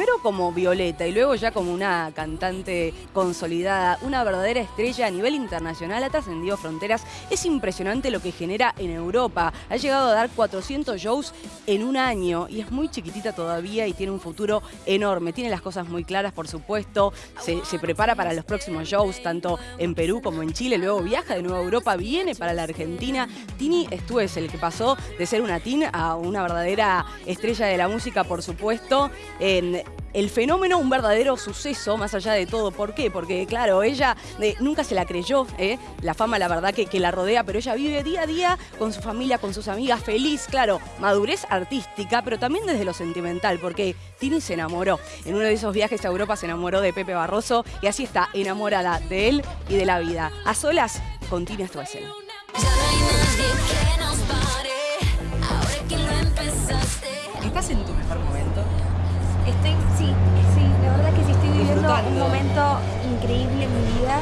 primero como Violeta y luego ya como una cantante consolidada, una verdadera estrella a nivel internacional, ha trascendido fronteras. Es impresionante lo que genera en Europa. Ha llegado a dar 400 shows en un año y es muy chiquitita todavía y tiene un futuro enorme. Tiene las cosas muy claras, por supuesto. Se, prepara para los próximos shows, tanto en Perú como en Chile. Luego viaja de nuevo a Europa, viene para la Argentina. Tini es el que pasó de ser una teen a una verdadera estrella de la música, por supuesto. En el fenómeno, un verdadero suceso, más allá de todo. ¿Por qué? Porque, claro, ella eh, nunca se la creyó, eh, la fama, la verdad, que, que, la rodea, pero ella vive día a día con su familia, con sus amigas, feliz, claro, madurez artística, pero también desde lo sentimental, porque Tini se enamoró. En uno de esos viajes a Europa se enamoró de Pepe Barroso y así está, enamorada de él y de la vida. A solas con Tini Stoessel. ¿Estás un momento increíble en mi vida,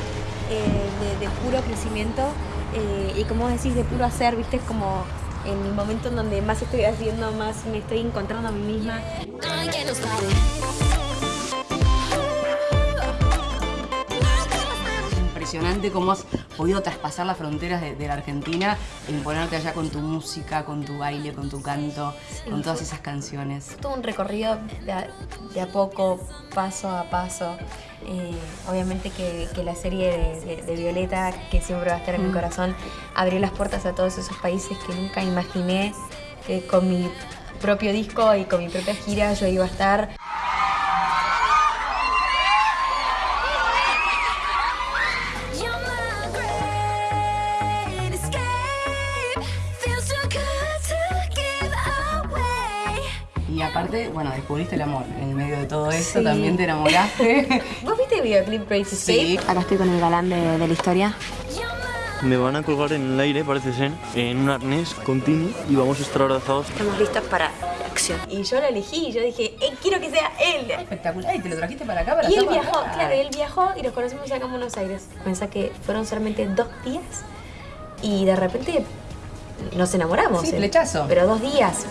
eh, de, puro crecimiento eh, y como decís, de puro hacer, viste, como en el momento en donde más estoy haciendo, más me estoy encontrando a mí misma impresionante cómo has podido traspasar las fronteras de, la Argentina e imponerte allá con tu música, con tu baile, con tu canto, con todas esas canciones. Todo un recorrido de a, poco, paso a paso. Eh, obviamente que, la serie de, Violeta, que siempre va a estar en mi mm. corazón, abrió las puertas a todos esos países que nunca imaginé que con mi propio disco y con mi propia gira yo iba a estar. Y aparte, bueno, descubriste el amor en medio de todo esto, también te enamoraste. ¿Vos viste el videoclip Crazy Sí. Acá estoy con el galán de, la historia. Me van a colgar en el aire, parece ser, en un arnés con Tini y vamos a estar abrazados. Estamos listos para la acción. Y yo lo elegí, yo dije, eh, quiero que sea él. Espectacular, y te lo trajiste para acá, para Y él viajó, claro, él viajó y nos conocimos acá en Buenos Aires. Pensá que fueron solamente dos días y de repente nos enamoramos. Sí, flechazo. Pero dos días.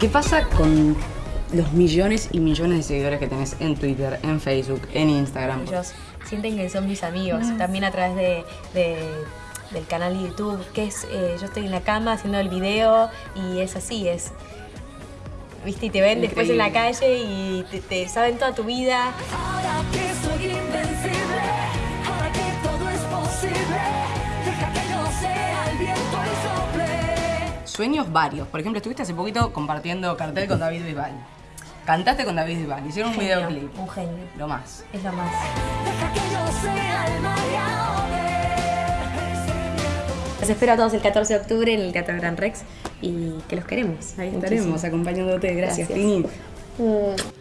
¿Qué pasa con los millones y millones de seguidores que tenés en Twitter, en Facebook, en Instagram? Ellos sienten que son mis amigos, mm. también a través de, del canal de YouTube, que es, eh, yo estoy en la cama haciendo el video y es así, es... ¿Viste? Y te ven después en la calle y te, saben toda tu vida. Ahora que soy sueños varios. Por ejemplo, estuviste hace poquito compartiendo cartel con David Bisbal. Cantaste con David Bisbal, hicieron un, videoclip. Un genio. Lo más. Es lo más. Los espero a todos el 14 de octubre en el Teatro Gran Rex y que los queremos. Ahí estaremos acompañándote. Gracias, Tini. Mm.